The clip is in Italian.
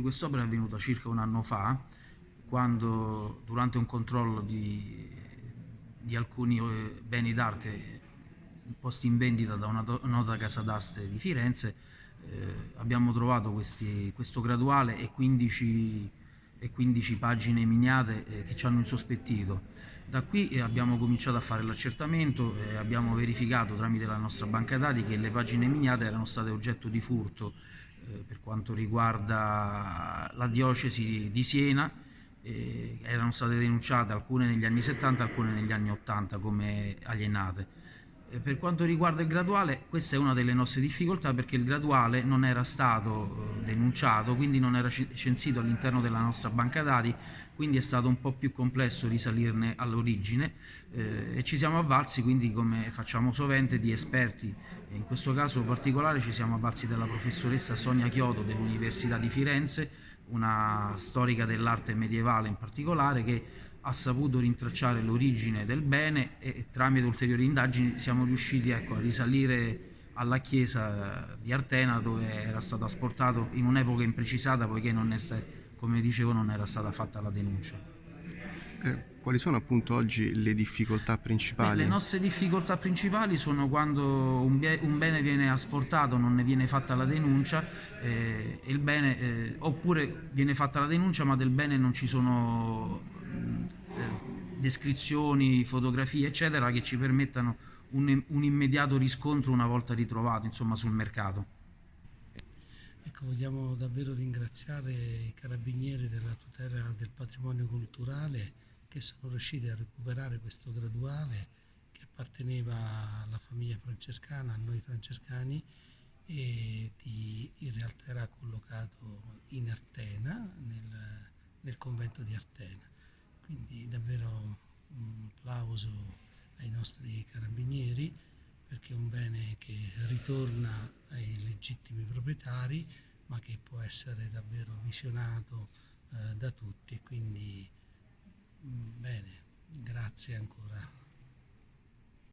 quest'opera è avvenuta circa un anno fa, quando durante un controllo di, di alcuni eh, beni d'arte posti in vendita da una nota casa d'aste di Firenze, eh, abbiamo trovato questi, questo graduale e 15, e 15 pagine miniate eh, che ci hanno insospettito. Da qui eh, abbiamo cominciato a fare l'accertamento e abbiamo verificato tramite la nostra banca dati che le pagine miniate erano state oggetto di furto eh, per quanto riguarda la diocesi di Siena, eh, erano state denunciate alcune negli anni 70 alcune negli anni 80 come alienate. Eh, per quanto riguarda il graduale, questa è una delle nostre difficoltà perché il graduale non era stato eh, denunciato, quindi non era censito all'interno della nostra banca dati, quindi è stato un po' più complesso risalirne all'origine eh, e ci siamo avvalsi, quindi come facciamo sovente, di esperti. In questo caso particolare ci siamo avvalsi della professoressa Sonia Chiodo dell'Università di Firenze, una storica dell'arte medievale in particolare, che ha saputo rintracciare l'origine del bene e tramite ulteriori indagini siamo riusciti ecco, a risalire alla chiesa di Artena dove era stato asportato in un'epoca imprecisata poiché non è, come dicevo non era stata fatta la denuncia. Eh, quali sono appunto oggi le difficoltà principali? Beh, le nostre difficoltà principali sono quando un, un, bene viene asportato, non ne viene fatta la denuncia, eh, bene, eh, oppure viene fatta la denuncia ma del bene non ci sono eh, descrizioni, fotografie eccetera che ci permettano un, un, immediato riscontro una volta ritrovato insomma, sul mercato. Ecco, vogliamo davvero ringraziare i carabinieri della tutela del patrimonio culturale che sono riusciti a recuperare questo graduale che apparteneva alla famiglia francescana, a noi francescani e di, in realtà era collocato in Artena, nel, nel convento di Artena. Quindi davvero un applauso ai nostri carabinieri perché è un bene che ritorna ai legittimi proprietari ma che può essere davvero visionato eh, da tutti e quindi bene, grazie ancora.